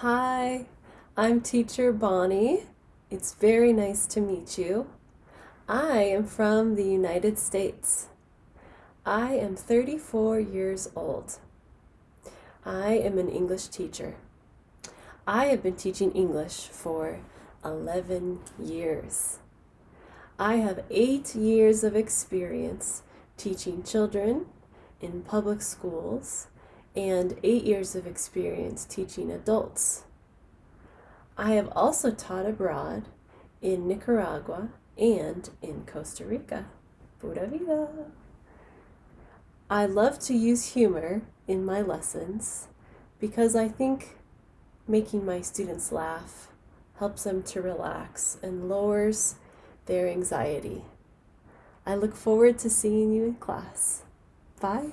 Hi, I'm teacher Bonnie. It's very nice to meet you. I am from the United States. I am 34 years old. I am an English teacher. I have been teaching English for 11 years. I have eight years of experience teaching children in public schools and eight years of experience teaching adults. I have also taught abroad in Nicaragua and in Costa Rica. Pura vida! I love to use humor in my lessons because I think making my students laugh helps them to relax and lowers their anxiety. I look forward to seeing you in class. Bye.